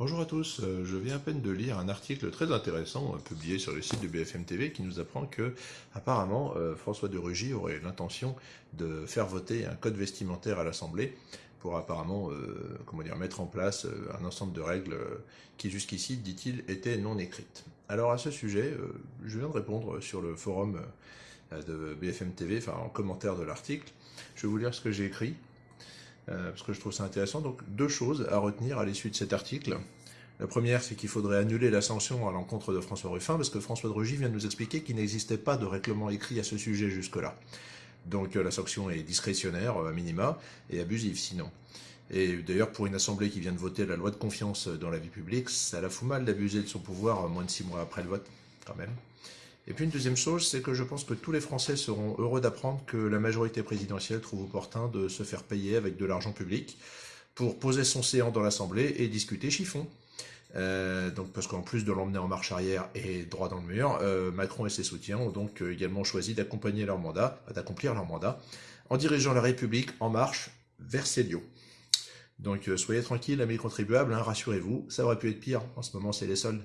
Bonjour à tous, euh, je viens à peine de lire un article très intéressant euh, publié sur le site de BFM TV qui nous apprend que apparemment euh, François de Rugy aurait l'intention de faire voter un code vestimentaire à l'Assemblée pour apparemment comment dire, mettre en place un ensemble de règles qui jusqu'ici, dit-il, étaient non écrites. Alors à ce sujet, je viens de répondre sur le forum de BFM TV, enfin en commentaire de l'article. Je vais vous lire ce que j'ai écrit. Euh, parce que je trouve ça intéressant. Donc deux choses à retenir à l'issue de cet article. La première, c'est qu'il faudrait annuler la sanction à l'encontre de François Ruffin, parce que François de Rugy vient de nous expliquer qu'il n'existait pas de règlement écrit à ce sujet jusque-là. Donc euh, la sanction est discrétionnaire, à minima, et abusive sinon. Et d'ailleurs, pour une assemblée qui vient de voter la loi de confiance dans la vie publique, ça la fout mal d'abuser de son pouvoir moins de six mois après le vote, quand même. Et puis une deuxième chose, c'est que je pense que tous les Français seront heureux d'apprendre que la majorité présidentielle trouve opportun de se faire payer avec de l'argent public pour poser son séant dans l'Assemblée et discuter chiffon. Euh, donc parce qu'en plus de l'emmener en marche arrière et droit dans le mur, euh, Macron et ses soutiens ont donc euh, également choisi d'accompagner leur mandat, d'accomplir leur mandat, en dirigeant la République en marche vers Célio. Donc soyez tranquilles, amis contribuables, hein, rassurez-vous, ça aurait pu être pire, en ce moment c'est les soldes.